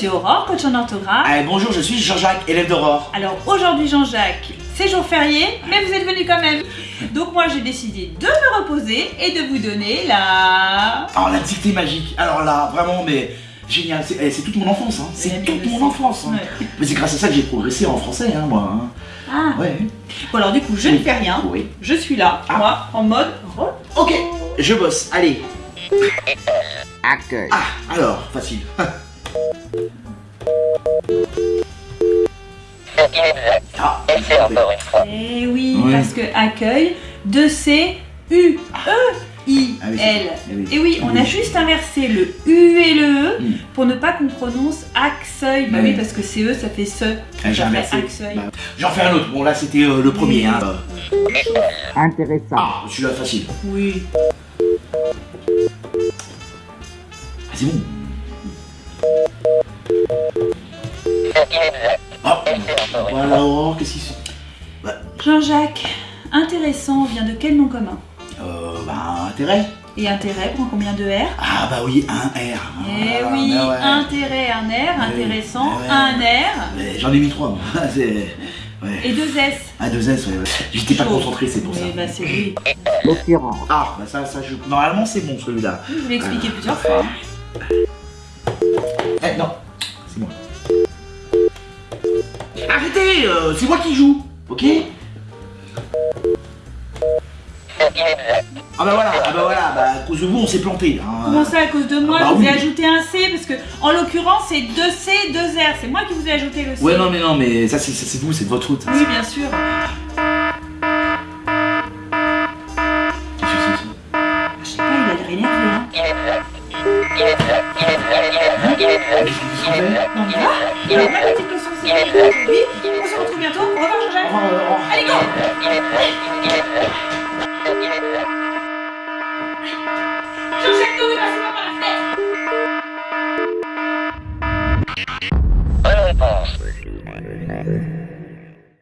suis Aurore, coach en orthographe. Allez, bonjour, je suis Jean-Jacques, élève d'Aurore. Alors aujourd'hui Jean-Jacques, c'est jour férié, mais vous êtes venu quand même. Donc moi j'ai décidé de me reposer et de vous donner la... Alors, la dictée magique. Alors là, vraiment, mais génial. C'est eh, toute mon enfance, hein. C'est mais toute mon enfance. hein. Ouais. Mais c'est grâce à ça que j'ai progressé en français, hein, moi. hein. Ah. Ouais. Bon alors du coup je ne fais rien, Oui. je suis là, Ah. moi, en mode... Ok, je bosse. Allez. Accueil. Ah, alors, facile. Ah, Eh oui, Ouais. parce que accueil, de C, U, E, I, Ah oui, c'est- L. eh oui. Et oui, on a juste inversé le U et le E Mm. pour ne pas qu'on prononce acceuil. Bah oui, parce que c'est E, ça fait ce. Ah. Bah, J'en fais un autre. Bon, là, c'était euh, le premier. Hein. Intéressant. Ah, celui-là, facile. Oui. Ah, c'est bon. Ah, voilà, Aurore, qu'est-ce qu'il fait bah, Jean-Jacques, intéressant vient de quel nom commun euh, bah, intérêt. Et intérêt prend combien de R Ah, bah oui, un R. Eh Ah, oui, bah ouais. intérêt, un R, Ah oui. intéressant, Ah ouais. un R Mais J'en ai mis trois, moi. Ouais. et deux S. Ah, deux S, ouais. ouais. J'étais pas concentré, c'est pour ça. Oui, bah c'est lui. Ah, bah ça, ça, je... Normalement, c'est bon, celui-là. Je vous l'ai expliqué plusieurs fois. Eh, non, c'est moi. Euh, c'est moi qui joue, ok Ah bah voilà, ah bah voilà, bah à cause de vous, on s'est planté. Hein. Comment ça à cause de moi bah Je vous ai ajouté un C parce que en l'occurrence c'est 2C, 2R. C'est moi qui vous ai ajouté le C. Ouais, non, mais non, mais ça, c'est vous, c'est de votre faute. Oui, bien sûr. Qu'est-ce que c'est, ça Je sais pas, il a l'air énervé. Hein. Qu'est-ce qu'il fait Non, mais là, il a ma petite leçon bientôt. Au revoir, Jean-Jacques. Allez, go. Jean-Jacques, ne passez pas par la fenêtre.